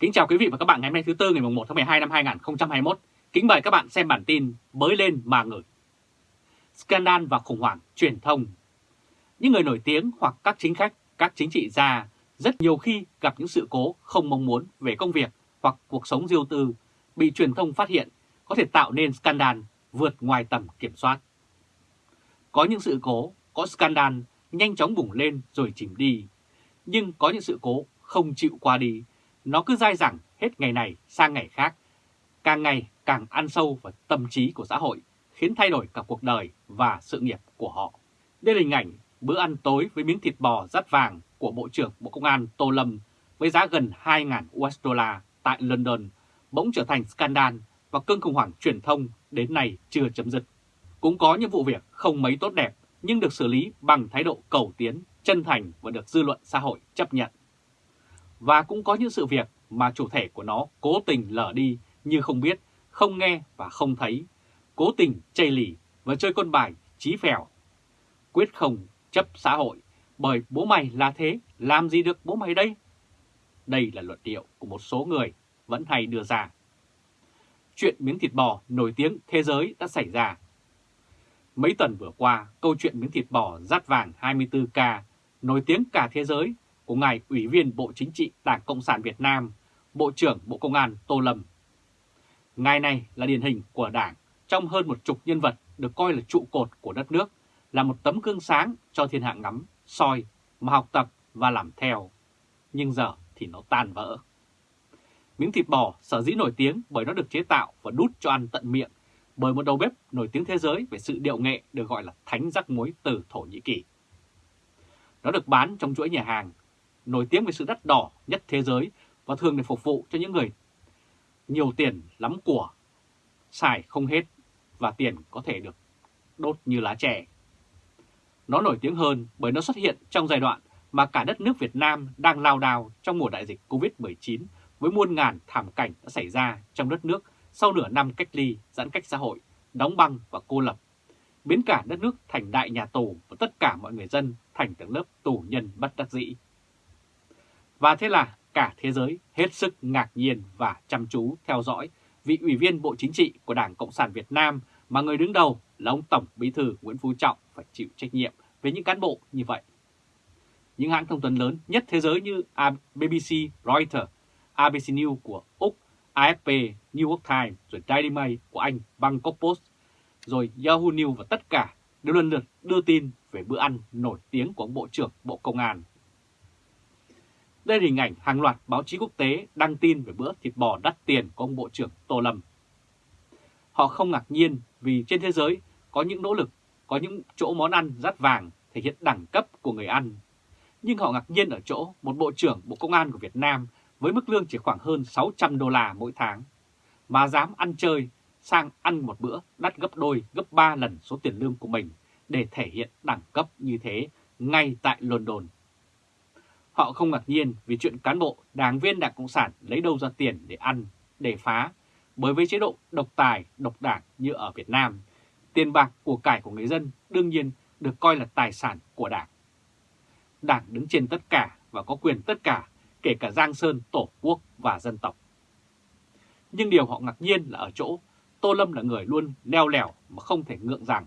Kính chào quý vị và các bạn ngày hôm nay thứ Tư ngày 1 tháng 12 năm 2021. Kính mời các bạn xem bản tin Bới lên mà ngửi. Scandal và khủng hoảng truyền thông Những người nổi tiếng hoặc các chính khách, các chính trị gia rất nhiều khi gặp những sự cố không mong muốn về công việc hoặc cuộc sống riêng tư bị truyền thông phát hiện có thể tạo nên scandal vượt ngoài tầm kiểm soát. Có những sự cố, có scandal nhanh chóng bùng lên rồi chìm đi, nhưng có những sự cố không chịu qua đi nó cứ dai dẳng hết ngày này sang ngày khác, càng ngày càng ăn sâu vào tâm trí của xã hội, khiến thay đổi cả cuộc đời và sự nghiệp của họ. Đây là hình ảnh bữa ăn tối với miếng thịt bò rắt vàng của Bộ trưởng Bộ Công an Tô Lâm với giá gần 2.000 USD tại London bỗng trở thành scandal và cơn khủng hoảng truyền thông đến nay chưa chấm dứt. Cũng có những vụ việc không mấy tốt đẹp nhưng được xử lý bằng thái độ cầu tiến, chân thành và được dư luận xã hội chấp nhận. Và cũng có những sự việc mà chủ thể của nó cố tình lờ đi như không biết, không nghe và không thấy, cố tình chây lì và chơi con bài trí phèo. Quyết không chấp xã hội bởi bố mày là thế, làm gì được bố mày đây? Đây là luận điệu của một số người vẫn hay đưa ra. Chuyện miếng thịt bò nổi tiếng thế giới đã xảy ra. Mấy tuần vừa qua, câu chuyện miếng thịt bò rát vàng 24K nổi tiếng cả thế giới của ngài Ủy viên Bộ Chính trị Đảng Cộng sản Việt Nam, Bộ trưởng Bộ Công an Tô Lâm. Ngài này là điển hình của Đảng trong hơn một chục nhân vật được coi là trụ cột của đất nước, là một tấm gương sáng cho thiên hạ ngắm, soi, mà học tập và làm theo. Nhưng giờ thì nó tan vỡ. Miếng thịt bò sở dĩ nổi tiếng bởi nó được chế tạo và đút cho ăn tận miệng bởi một đầu bếp nổi tiếng thế giới về sự điệu nghệ được gọi là thánh rắc muối từ Thổ Nhĩ Kỳ. Nó được bán trong chuỗi nhà hàng nổi tiếng về sự đắt đỏ nhất thế giới và thường để phục vụ cho những người nhiều tiền lắm của, xài không hết và tiền có thể được đốt như lá chè. Nó nổi tiếng hơn bởi nó xuất hiện trong giai đoạn mà cả đất nước Việt Nam đang lao đao trong mùa đại dịch Covid-19 với muôn ngàn thảm cảnh đã xảy ra trong đất nước sau nửa năm cách ly, giãn cách xã hội, đóng băng và cô lập, biến cả đất nước thành đại nhà tù và tất cả mọi người dân thành tầng lớp tù nhân bất đắc dĩ. Và thế là cả thế giới hết sức ngạc nhiên và chăm chú theo dõi vị ủy viên Bộ Chính trị của Đảng Cộng sản Việt Nam mà người đứng đầu là ông Tổng Bí thư Nguyễn Phú Trọng phải chịu trách nhiệm về những cán bộ như vậy. Những hãng thông tấn lớn nhất thế giới như BBC, Reuters, ABC News của Úc, AFP, New York Times, rồi Daily Mail của Anh, Bangkok Post, rồi Yahoo News và tất cả đều lần lượt đưa tin về bữa ăn nổi tiếng của ông Bộ trưởng Bộ Công an đây là hình ảnh hàng loạt báo chí quốc tế đăng tin về bữa thịt bò đắt tiền của ông Bộ trưởng Tô Lâm. Họ không ngạc nhiên vì trên thế giới có những nỗ lực, có những chỗ món ăn rát vàng thể hiện đẳng cấp của người ăn. Nhưng họ ngạc nhiên ở chỗ một Bộ trưởng Bộ Công an của Việt Nam với mức lương chỉ khoảng hơn 600 đô la mỗi tháng mà dám ăn chơi sang ăn một bữa đắt gấp đôi, gấp 3 lần số tiền lương của mình để thể hiện đẳng cấp như thế ngay tại London. Họ không ngạc nhiên vì chuyện cán bộ, đảng viên Đảng Cộng sản lấy đâu ra tiền để ăn, để phá, bởi với chế độ độc tài, độc đảng như ở Việt Nam, tiền bạc của cải của người dân đương nhiên được coi là tài sản của đảng. Đảng đứng trên tất cả và có quyền tất cả, kể cả Giang Sơn, Tổ quốc và dân tộc. Nhưng điều họ ngạc nhiên là ở chỗ Tô Lâm là người luôn leo lẻo mà không thể ngượng rằng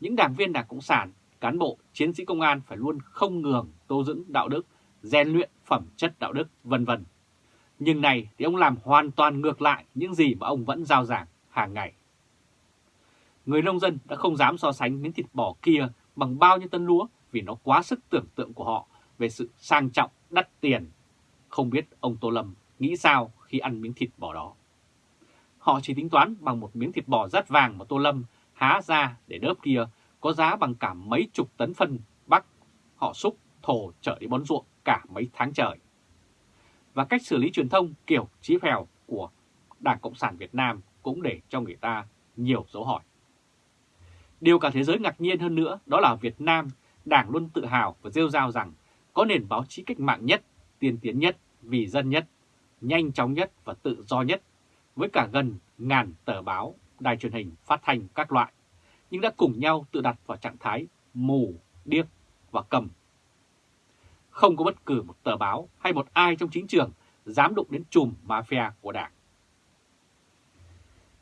những đảng viên Đảng Cộng sản, cán bộ, chiến sĩ công an phải luôn không ngường tô dưỡng đạo đức rèn luyện phẩm chất đạo đức, vân vân. Nhưng này thì ông làm hoàn toàn ngược lại những gì mà ông vẫn giao giảng hàng ngày. Người nông dân đã không dám so sánh miếng thịt bò kia bằng bao nhiêu tân lúa vì nó quá sức tưởng tượng của họ về sự sang trọng, đắt tiền. Không biết ông Tô Lâm nghĩ sao khi ăn miếng thịt bò đó. Họ chỉ tính toán bằng một miếng thịt bò rát vàng mà Tô Lâm há ra để đớp kia có giá bằng cả mấy chục tấn phân bắc. Họ xúc, thổ trở đi bón ruộng cả mấy tháng trời. Và cách xử lý truyền thông kiểu chí phèo của Đảng Cộng sản Việt Nam cũng để cho người ta nhiều dấu hỏi. Điều cả thế giới ngạc nhiên hơn nữa đó là Việt Nam, Đảng luôn tự hào và rêu rao rằng có nền báo chí cách mạng nhất, tiên tiến nhất, vì dân nhất, nhanh chóng nhất và tự do nhất, với cả gần ngàn tờ báo, đài truyền hình, phát thanh các loại, nhưng đã cùng nhau tự đặt vào trạng thái mù, điếc và cầm không có bất cứ một tờ báo hay một ai trong chính trường dám đụng đến chùm mafia của đảng.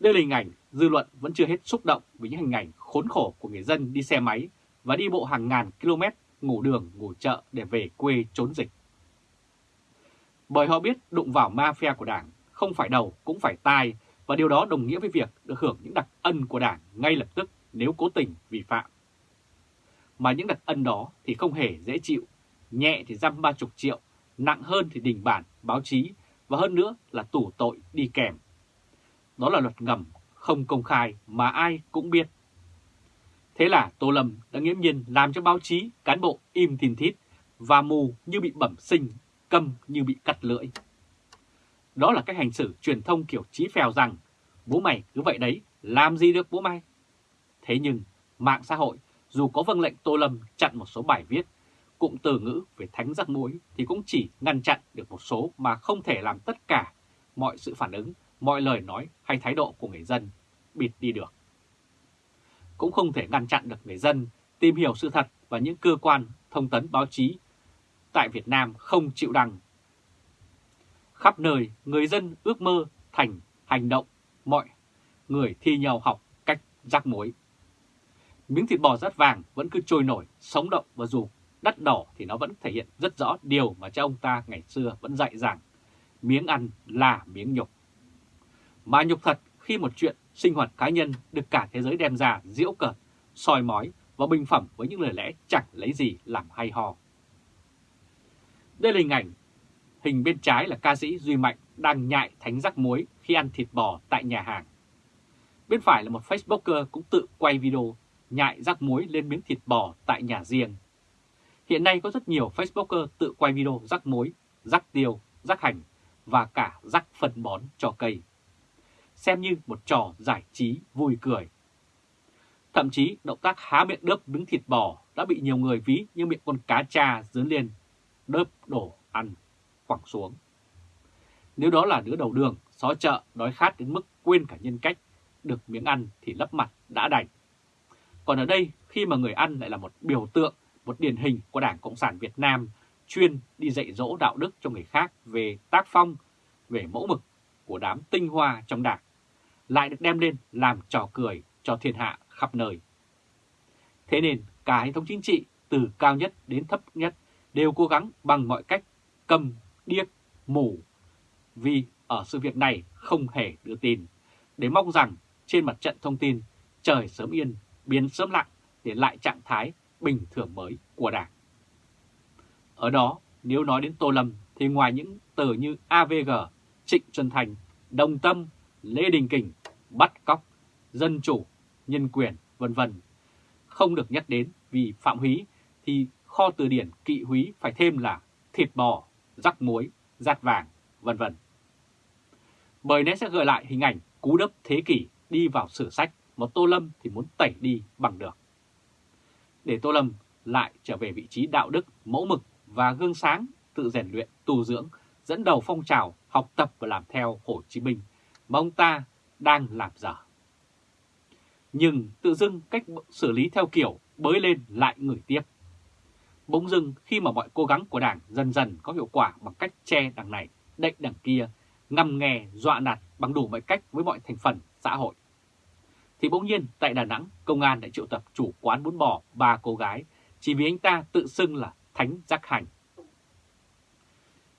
Đây là hình ảnh dư luận vẫn chưa hết xúc động với những hình ảnh khốn khổ của người dân đi xe máy và đi bộ hàng ngàn km ngủ đường, ngủ chợ để về quê trốn dịch. Bởi họ biết đụng vào mafia của đảng không phải đầu cũng phải tai và điều đó đồng nghĩa với việc được hưởng những đặc ân của đảng ngay lập tức nếu cố tình vi phạm. Mà những đặc ân đó thì không hề dễ chịu, nhẹ thì dăm ba chục triệu, nặng hơn thì đình bản, báo chí và hơn nữa là tủ tội đi kèm. Đó là luật ngầm, không công khai mà ai cũng biết. Thế là Tô Lâm đã nghiễm nhiên làm cho báo chí, cán bộ im tin thít và mù như bị bẩm sinh, câm như bị cắt lưỡi. Đó là cách hành xử truyền thông kiểu trí phèo rằng bố mày cứ vậy đấy, làm gì được bố mày. Thế nhưng mạng xã hội dù có vâng lệnh Tô Lâm chặn một số bài viết, cụm từ ngữ về thánh rắc mũi thì cũng chỉ ngăn chặn được một số mà không thể làm tất cả mọi sự phản ứng, mọi lời nói hay thái độ của người dân bịt đi được. Cũng không thể ngăn chặn được người dân tìm hiểu sự thật và những cơ quan thông tấn báo chí tại Việt Nam không chịu đăng. Khắp nơi, người dân ước mơ thành hành động, mọi người thi nhau học cách rắc mối. Miếng thịt bò rát vàng vẫn cứ trôi nổi, sống động và dù đắt đỏ thì nó vẫn thể hiện rất rõ điều mà cha ông ta ngày xưa vẫn dạy rằng miếng ăn là miếng nhục. Mà nhục thật khi một chuyện sinh hoạt cá nhân được cả thế giới đem ra diễu cợt, soi mói và bình phẩm với những lời lẽ chẳng lấy gì làm hay ho. Đây là hình ảnh, hình bên trái là ca sĩ Duy Mạnh đang nhại thánh rắc muối khi ăn thịt bò tại nhà hàng. Bên phải là một Facebooker cũng tự quay video nhại rắc muối lên miếng thịt bò tại nhà riêng. Hiện nay có rất nhiều Facebooker tự quay video rắc muối, rắc tiêu, rắc hành và cả rắc phân bón cho cây. Xem như một trò giải trí vui cười. Thậm chí động tác há miệng đớp miếng thịt bò đã bị nhiều người ví như miệng con cá cha dướn lên, đớp đổ ăn, quẳng xuống. Nếu đó là đứa đầu đường, xó chợ, đói khát đến mức quên cả nhân cách, được miếng ăn thì lấp mặt đã đành. Còn ở đây, khi mà người ăn lại là một biểu tượng, một điển hình của Đảng Cộng sản Việt Nam chuyên đi dạy dỗ đạo đức cho người khác về tác phong, về mẫu mực của đám tinh hoa trong Đảng, lại được đem lên làm trò cười cho thiên hạ khắp nơi. Thế nên cả hệ thống chính trị từ cao nhất đến thấp nhất đều cố gắng bằng mọi cách cầm, điếc, mù, vì ở sự việc này không hề đưa tin, để mong rằng trên mặt trận thông tin trời sớm yên biến sớm lặng để lại trạng thái bình thường mới của Đảng. Ở đó, nếu nói đến Tô Lâm thì ngoài những từ như AVG, Trịnh Xuân Thành, Đồng Tâm, Lê Đình Kình, bắt cóc, dân chủ, nhân quyền, vân vân không được nhắc đến vì phạm húy thì kho từ điển kỵ húy phải thêm là thịt bò, rắc muối, rát vàng, vân vân. Bởi nó sẽ gợi lại hình ảnh cú đấp thế kỷ đi vào sử sách mà Tô Lâm thì muốn tẩy đi bằng được. Để Tô Lâm lại trở về vị trí đạo đức, mẫu mực và gương sáng, tự rèn luyện, tu dưỡng, dẫn đầu phong trào học tập và làm theo Hồ Chí Minh mà ông ta đang làm dở. Nhưng tự dưng cách xử lý theo kiểu bới lên lại người tiếp. Bỗng dưng khi mà mọi cố gắng của Đảng dần dần có hiệu quả bằng cách che đằng này, đậy đằng kia, ngầm nghe, dọa nạt bằng đủ mọi cách với mọi thành phần xã hội thì bỗng nhiên tại Đà Nẵng, công an đã triệu tập chủ quán bún bò ba cô gái chỉ vì anh ta tự xưng là Thánh Giác Hành.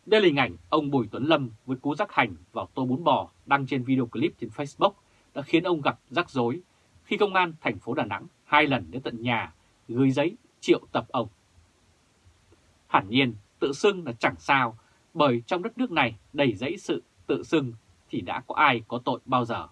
Đây là hình ảnh ông Bùi Tuấn Lâm với cú rắc hành vào tô bún bò đăng trên video clip trên Facebook đã khiến ông gặp rắc rối khi công an thành phố Đà Nẵng hai lần đến tận nhà gửi giấy triệu tập ông. Hẳn nhiên tự xưng là chẳng sao bởi trong đất nước này đầy dẫy sự tự xưng thì đã có ai có tội bao giờ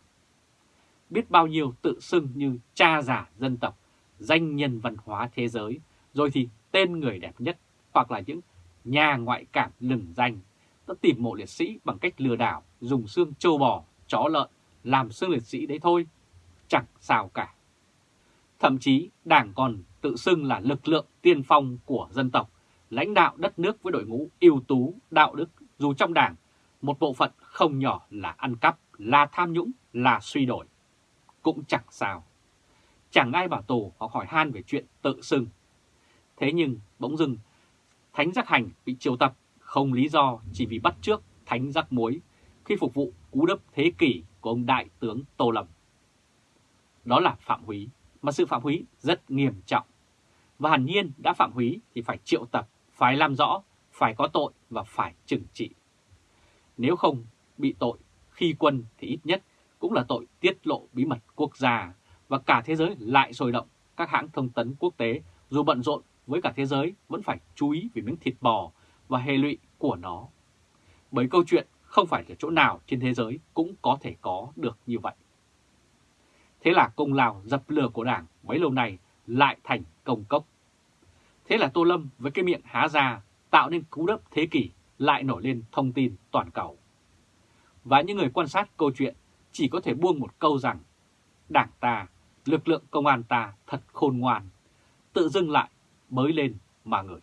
biết bao nhiêu tự xưng như cha giả dân tộc, danh nhân văn hóa thế giới, rồi thì tên người đẹp nhất hoặc là những nhà ngoại cảm lừng danh. Đã tìm mộ liệt sĩ bằng cách lừa đảo, dùng xương trâu bò, chó lợn làm xương liệt sĩ đấy thôi, chẳng sao cả. Thậm chí đảng còn tự xưng là lực lượng tiên phong của dân tộc, lãnh đạo đất nước với đội ngũ ưu tú, đạo đức, dù trong đảng một bộ phận không nhỏ là ăn cắp, là tham nhũng, là suy đổi cũng chẳng sao. Chẳng ai bảo tù hoặc hỏi han về chuyện tự xưng. Thế nhưng bỗng dưng Thánh Giác Hành bị triệu tập không lý do chỉ vì bắt trước Thánh giác muối khi phục vụ cú đấp thế kỷ của ông Đại tướng Tô Lâm. Đó là phạm húy, mà sự phạm húy rất nghiêm trọng. Và hẳn nhiên đã phạm húy thì phải triệu tập, phải làm rõ, phải có tội và phải trừng trị. Nếu không bị tội khi quân thì ít nhất cũng là tội tiết lộ bí mật quốc gia và cả thế giới lại sôi động. Các hãng thông tấn quốc tế dù bận rộn với cả thế giới vẫn phải chú ý về miếng thịt bò và hệ lụy của nó. Bởi câu chuyện không phải ở chỗ nào trên thế giới cũng có thể có được như vậy. Thế là công lao dập lửa của Đảng mấy lâu nay lại thành công cốc. Thế là Tô Lâm với cái miệng há ra tạo nên cú đấp thế kỷ lại nổi lên thông tin toàn cầu. Và những người quan sát câu chuyện chỉ có thể buông một câu rằng Đảng ta, lực lượng công an ta thật khôn ngoan, tự dưng lại mới lên mà người.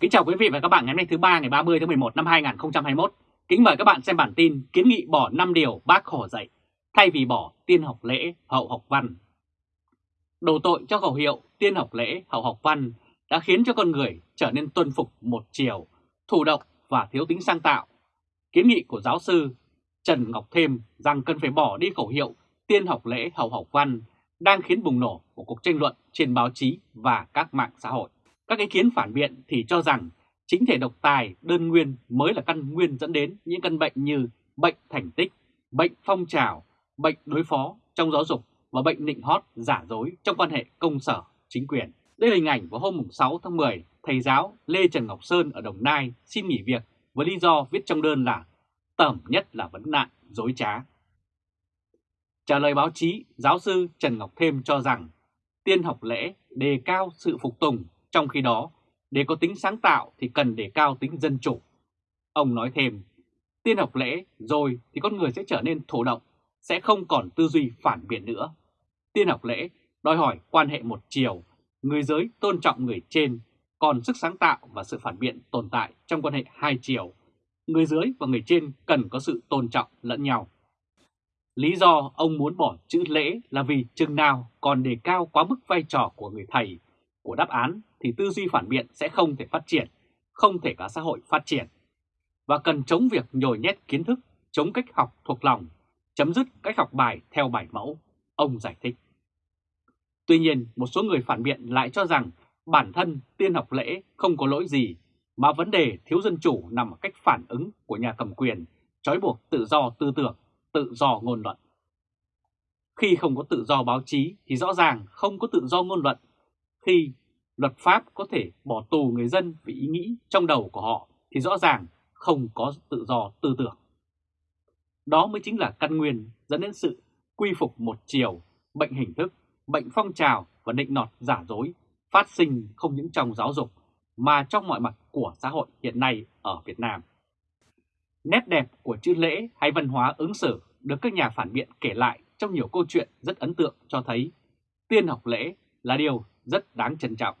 Kính chào quý vị và các bạn ngày hôm nay thứ ba ngày 30 tháng 11 năm 2021. Kính mời các bạn xem bản tin kiến nghị bỏ 5 điều bác Hồ dạy, thay vì bỏ tiên học lễ, hậu học văn. đầu tội cho khẩu hiệu tiên học lễ, hậu học văn đã khiến cho con người trở nên tuân phục một chiều, thủ động và thiếu tính sáng tạo. Kiến nghị của giáo sư Trần Ngọc Thêm rằng cần phải bỏ đi khẩu hiệu tiên học lễ, hậu học văn đang khiến bùng nổ của cuộc tranh luận trên báo chí và các mạng xã hội. Các ý kiến phản biện thì cho rằng chính thể độc tài đơn nguyên mới là căn nguyên dẫn đến những căn bệnh như bệnh thành tích, bệnh phong trào, bệnh đối phó trong giáo dục và bệnh nịnh hót giả dối trong quan hệ công sở chính quyền. Đây là hình ảnh vào hôm 6 tháng 10, thầy giáo Lê Trần Ngọc Sơn ở Đồng Nai xin nghỉ việc với lý do viết trong đơn là tởm nhất là vấn nạn dối trá. Trả lời báo chí, giáo sư Trần Ngọc Thêm cho rằng tiên học lễ đề cao sự phục tùng, trong khi đó để có tính sáng tạo thì cần đề cao tính dân chủ. Ông nói thêm, tiên học lễ rồi thì con người sẽ trở nên thổ động, sẽ không còn tư duy phản biện nữa. Tiên học lễ đòi hỏi quan hệ một chiều, người giới tôn trọng người trên, còn sức sáng tạo và sự phản biện tồn tại trong quan hệ hai chiều. Người dưới và người trên cần có sự tôn trọng lẫn nhau. Lý do ông muốn bỏ chữ lễ là vì chừng nào còn đề cao quá mức vai trò của người thầy, của đáp án thì tư duy phản biện sẽ không thể phát triển, không thể cả xã hội phát triển. Và cần chống việc nhồi nhét kiến thức, chống cách học thuộc lòng, chấm dứt cách học bài theo bài mẫu, ông giải thích. Tuy nhiên, một số người phản biện lại cho rằng bản thân tiên học lễ không có lỗi gì, mà vấn đề thiếu dân chủ nằm ở cách phản ứng của nhà cầm quyền, trói buộc tự do tư tưởng tự do ngôn luận. Khi không có tự do báo chí thì rõ ràng không có tự do ngôn luận. Khi luật pháp có thể bỏ tù người dân vì ý nghĩ trong đầu của họ thì rõ ràng không có tự do tư tưởng. Đó mới chính là căn nguyên dẫn đến sự quy phục một chiều, bệnh hình thức, bệnh phong trào và định nọt giả dối phát sinh không những trong giáo dục mà trong mọi mặt của xã hội hiện nay ở Việt Nam. Nét đẹp của chữ lễ hay văn hóa ứng xử được các nhà phản biện kể lại trong nhiều câu chuyện rất ấn tượng cho thấy tiên học lễ là điều rất đáng trân trọng.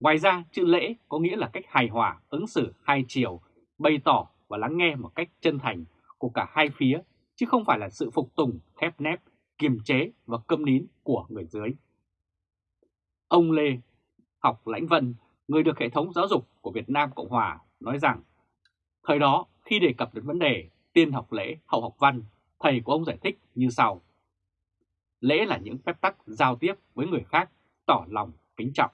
Ngoài ra, chữ lễ có nghĩa là cách hài hòa, ứng xử hai chiều, bày tỏ và lắng nghe một cách chân thành của cả hai phía, chứ không phải là sự phục tùng, khép nép, kiềm chế và câm nín của người dưới. Ông Lê Học Lãnh Vân, người được hệ thống giáo dục của Việt Nam Cộng Hòa, nói rằng thời đó khi đề cập đến vấn đề tiên học lễ, hậu học văn, thầy của ông giải thích như sau. Lễ là những phép tắc giao tiếp với người khác, tỏ lòng kính trọng.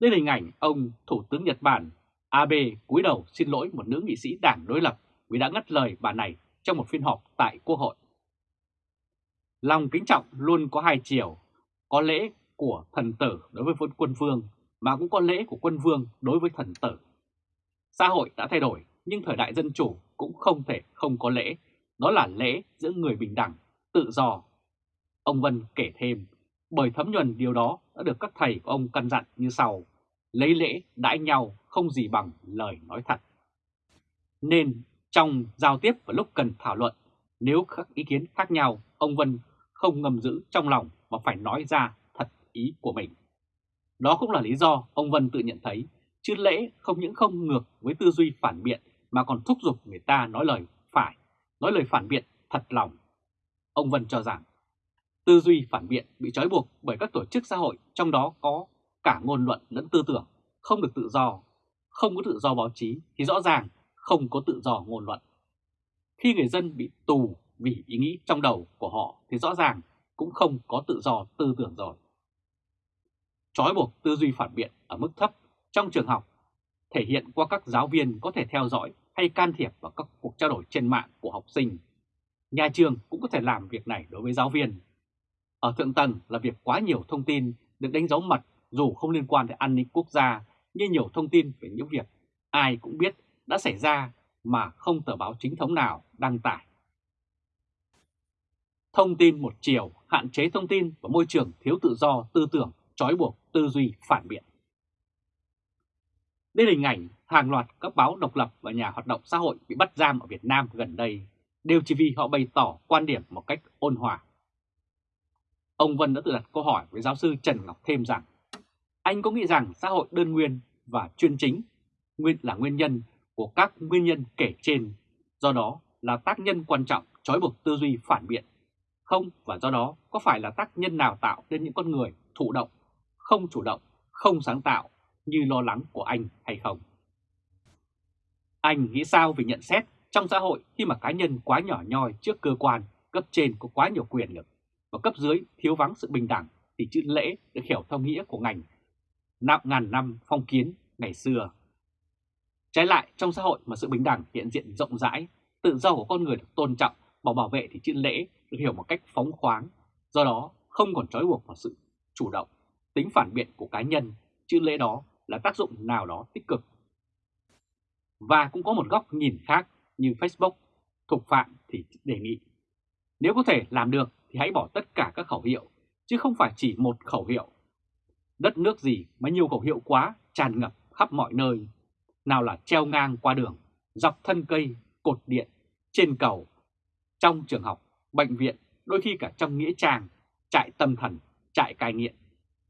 Đây là hình ảnh ông Thủ tướng Nhật Bản Abe cúi đầu xin lỗi một nữ nghị sĩ đảng đối lập vì đã ngắt lời bà này trong một phiên họp tại Quốc hội. Lòng kính trọng luôn có hai chiều, có lễ của thần tử đối với quân vương mà cũng có lễ của quân vương đối với thần tử. Xã hội đã thay đổi, nhưng thời đại dân chủ cũng không thể không có lễ. Đó là lễ giữa người bình đẳng, tự do. Ông Vân kể thêm, bởi thấm nhuần điều đó đã được các thầy của ông căn dặn như sau. Lấy lễ đãi nhau không gì bằng lời nói thật. Nên trong giao tiếp và lúc cần thảo luận, nếu các ý kiến khác nhau, ông Vân không ngầm giữ trong lòng mà phải nói ra ý của mình. Đó cũng là lý do ông Vân tự nhận thấy Chứ lễ không những không ngược với tư duy phản biện mà còn thúc giục người ta nói lời phải, nói lời phản biện thật lòng. Ông Vân cho rằng tư duy phản biện bị trói buộc bởi các tổ chức xã hội trong đó có cả ngôn luận lẫn tư tưởng, không được tự do, không có tự do báo chí thì rõ ràng không có tự do ngôn luận. Khi người dân bị tù vì ý nghĩ trong đầu của họ thì rõ ràng cũng không có tự do tư tưởng rồi. Trói buộc tư duy phản biện ở mức thấp trong trường học thể hiện qua các giáo viên có thể theo dõi hay can thiệp vào các cuộc trao đổi trên mạng của học sinh. Nhà trường cũng có thể làm việc này đối với giáo viên. Ở thượng tầng là việc quá nhiều thông tin được đánh dấu mật dù không liên quan đến an ninh quốc gia như nhiều thông tin về những việc ai cũng biết đã xảy ra mà không tờ báo chính thống nào đăng tải. Thông tin một chiều, hạn chế thông tin và môi trường thiếu tự do tư tưởng, trói buộc tư duy phản biện. Đây là hình ảnh hàng loạt các báo độc lập và nhà hoạt động xã hội bị bắt giam ở Việt Nam gần đây, đều chỉ vì họ bày tỏ quan điểm một cách ôn hòa. Ông Vân đã tự đặt câu hỏi với giáo sư Trần Ngọc Thêm rằng, anh có nghĩ rằng xã hội đơn nguyên và chuyên chính nguyên là nguyên nhân của các nguyên nhân kể trên, do đó là tác nhân quan trọng trói buộc tư duy phản biện, không và do đó có phải là tác nhân nào tạo nên những con người thụ động, không chủ động, không sáng tạo như lo lắng của anh hay không? Anh nghĩ sao về nhận xét trong xã hội khi mà cá nhân quá nhỏ nhoi trước cơ quan, cấp trên có quá nhiều quyền lực và cấp dưới thiếu vắng sự bình đẳng thì chữ lễ được hiểu theo nghĩa của ngành nạp ngàn năm phong kiến ngày xưa. Trái lại trong xã hội mà sự bình đẳng hiện diện rộng rãi, tự do của con người được tôn trọng và bảo vệ thì chữ lễ được hiểu một cách phóng khoáng, do đó không còn trói buộc vào sự chủ động, tính phản biện của cá nhân, chứ lễ đó là tác dụng nào đó tích cực. Và cũng có một góc nhìn khác như Facebook, thuộc phạm thì đề nghị. Nếu có thể làm được thì hãy bỏ tất cả các khẩu hiệu, chứ không phải chỉ một khẩu hiệu. Đất nước gì mà nhiều khẩu hiệu quá tràn ngập khắp mọi nơi. Nào là treo ngang qua đường, dọc thân cây, cột điện, trên cầu, trong trường học, bệnh viện, đôi khi cả trong nghĩa trang, trại tâm thần, trại cai nghiện,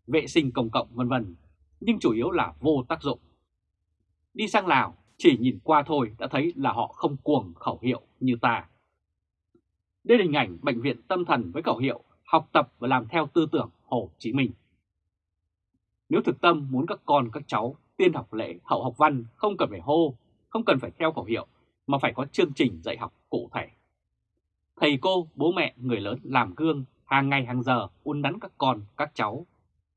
vệ sinh công cộng vân vân, nhưng chủ yếu là vô tác dụng. Đi sang Lào, chỉ nhìn qua thôi đã thấy là họ không cuồng khẩu hiệu như ta. Đây là hình ảnh bệnh viện tâm thần với khẩu hiệu học tập và làm theo tư tưởng Hồ Chí Minh. Nếu thực tâm muốn các con các cháu tiên học lễ hậu học văn không cần phải hô, không cần phải theo khẩu hiệu mà phải có chương trình dạy học cụ thể. Thầy cô, bố mẹ, người lớn làm gương hàng ngày hàng giờ uốn nắn các con, các cháu.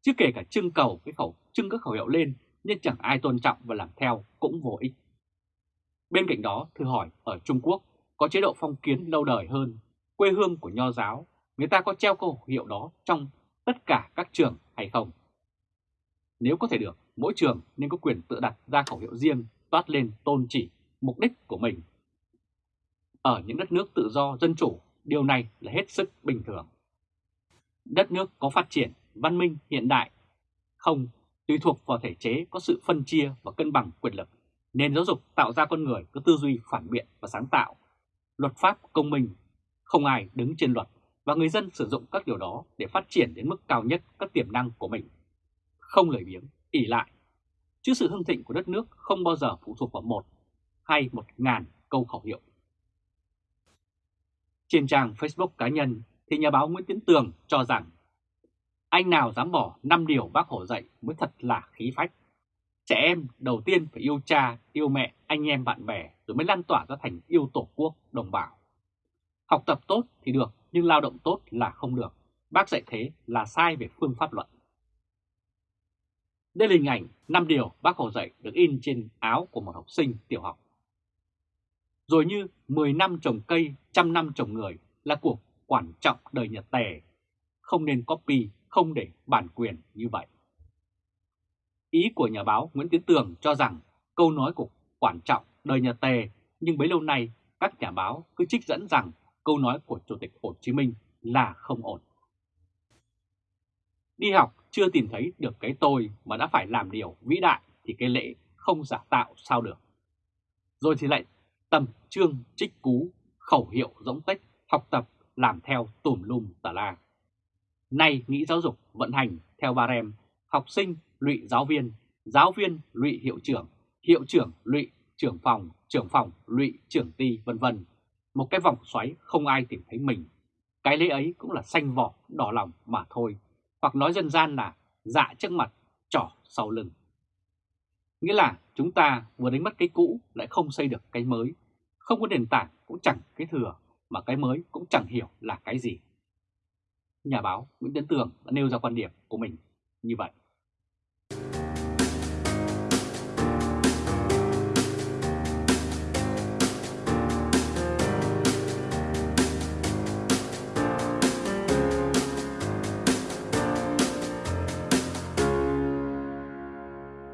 Chứ kể cả trưng cầu cái khẩu trưng các khẩu hiệu lên nhưng chẳng ai tôn trọng và làm theo cũng vô ích. Bên cạnh đó, thử hỏi ở Trung Quốc có chế độ phong kiến lâu đời hơn, quê hương của nho giáo, người ta có treo khẩu hiệu đó trong tất cả các trường hay không? Nếu có thể được, mỗi trường nên có quyền tự đặt ra khẩu hiệu riêng toát lên tôn chỉ mục đích của mình. Ở những đất nước tự do dân chủ, điều này là hết sức bình thường. Đất nước có phát triển, văn minh hiện đại, không tùy thuộc vào thể chế có sự phân chia và cân bằng quyền lực. Nền giáo dục tạo ra con người có tư duy phản biện và sáng tạo. Luật pháp công minh, không ai đứng trên luật và người dân sử dụng các điều đó để phát triển đến mức cao nhất các tiềm năng của mình. Không lười biếng, ỉ lại. Chứ sự hưng thịnh của đất nước không bao giờ phụ thuộc vào một hay một ngàn câu khẩu hiệu. Trên trang Facebook cá nhân thì nhà báo Nguyễn Tiến Tường cho rằng anh nào dám bỏ 5 điều bác Hồ dạy mới thật là khí phách. Trẻ em đầu tiên phải yêu cha, yêu mẹ, anh em bạn bè rồi mới lan tỏa ra thành yêu tổ quốc, đồng bào. Học tập tốt thì được nhưng lao động tốt là không được. Bác dạy thế là sai về phương pháp luận. Đây là hình ảnh 5 điều bác Hồ dạy được in trên áo của một học sinh tiểu học. Rồi như 10 năm trồng cây, trăm năm trồng người là cuộc quan trọng đời Nhật Tề. Không nên copy, không để bản quyền như vậy. Ý của nhà báo Nguyễn Tiến Tường cho rằng câu nói của Quản trọng đời nhà Tề nhưng bấy lâu nay các nhà báo cứ trích dẫn rằng câu nói của Chủ tịch Hồ Chí Minh là không ổn. Đi học chưa tìm thấy được cái tôi mà đã phải làm điều vĩ đại thì cái lễ không giả tạo sao được. Rồi thì lại tầm trương trích cú, khẩu hiệu rỗng tách, học tập, làm theo tùm lum tà la. Nay nghĩ giáo dục vận hành theo ba rem, học sinh lụy giáo viên, giáo viên lụy hiệu trưởng, hiệu trưởng lụy trưởng phòng, trưởng phòng lụy trưởng ty vân vân. Một cái vòng xoáy không ai tìm thấy mình. Cái lễ ấy cũng là xanh vỏ, đỏ lòng mà thôi. Hoặc nói dân gian là dạ trước mặt, trỏ sau lưng. Nghĩa là chúng ta vừa đánh mất cái cũ lại không xây được cái mới. Không có nền tảng cũng chẳng cái thừa mà cái mới cũng chẳng hiểu là cái gì. Nhà báo Nguyễn Tiến Tường đã nêu ra quan điểm của mình như vậy.